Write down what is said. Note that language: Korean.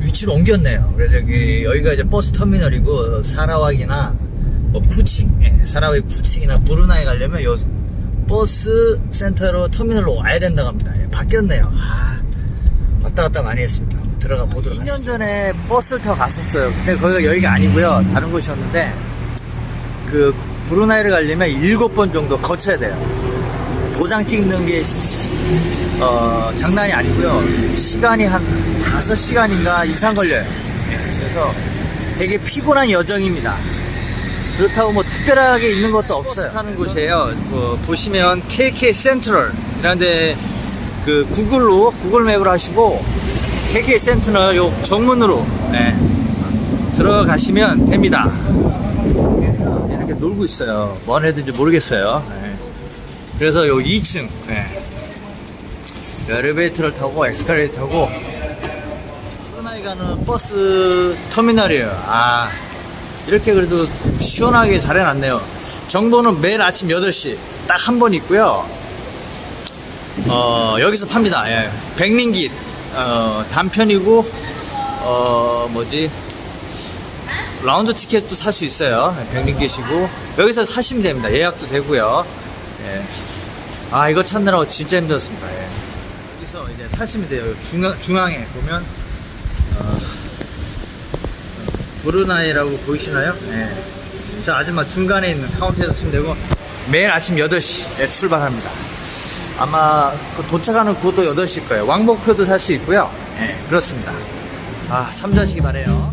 위치로 옮겼네요. 그래서 여기, 여기가 이제 버스 터미널이고, 사라왁이나, 뭐, 쿠칭, 예, 사라왁 쿠칭이나 브루나이 가려면 요 버스 센터로 터미널로 와야 된다고 합니다. 예, 바뀌었네요. 아, 왔다 갔다 많이 했습니다. 들어가 보도록 하겠습니다. 2년 전에 버스를 타고 갔었어요. 근데 거기가 여기가 아니고요. 다른 곳이었는데, 그, 브루나이를 가려면 7번 정도 거쳐야 돼요. 도장 찍는 게 시- 어, 장난이 아니고요. 시간이 한 5시간인가 이상 걸려요. 예, 그래서 되게 피곤한 여정입니다. 그렇다고 뭐 특별하게 있는 것도 없어요. 타는 곳이에요. 뭐 보시면 KK 센트럴 이런데 그 구글로 구글 맵을 하시고 KK 센트럴 요 정문으로 예, 들어가시면 됩니다. 이렇게 놀고 있어요. 뭔 애들인지 모르겠어요. 예. 그래서 요 2층 예. 엘리베이터를 타고 에스컬레이터 타고 프로나이 가는 버스 터미널이에요. 아 이렇게 그래도 시원하게 잘 해놨네요. 정보는 매일 아침 8시 딱 한 번 있고요. 어 여기서 팝니다. 예. 백링깃 어, 단편이고 어 뭐지 라운드 티켓도 살 수 있어요. 백링깃이고 여기서 사시면 됩니다. 예약도 되고요. 예. 아 이거 찾느라고 진짜 힘들었습니다. 예. 여기서 이제 사시면 돼요. 중앙, 중앙에 보면 어, 브루나이라고 보이시나요? 예. 저 아줌마 중간에 있는 카운터에서 치면 되고 매일 아침 8시에 출발합니다. 아마 그 도착하는 그것도 8시일 거예요. 왕복표도 살 수 있고요. 예, 그렇습니다. 아, 참조하시기 바래요.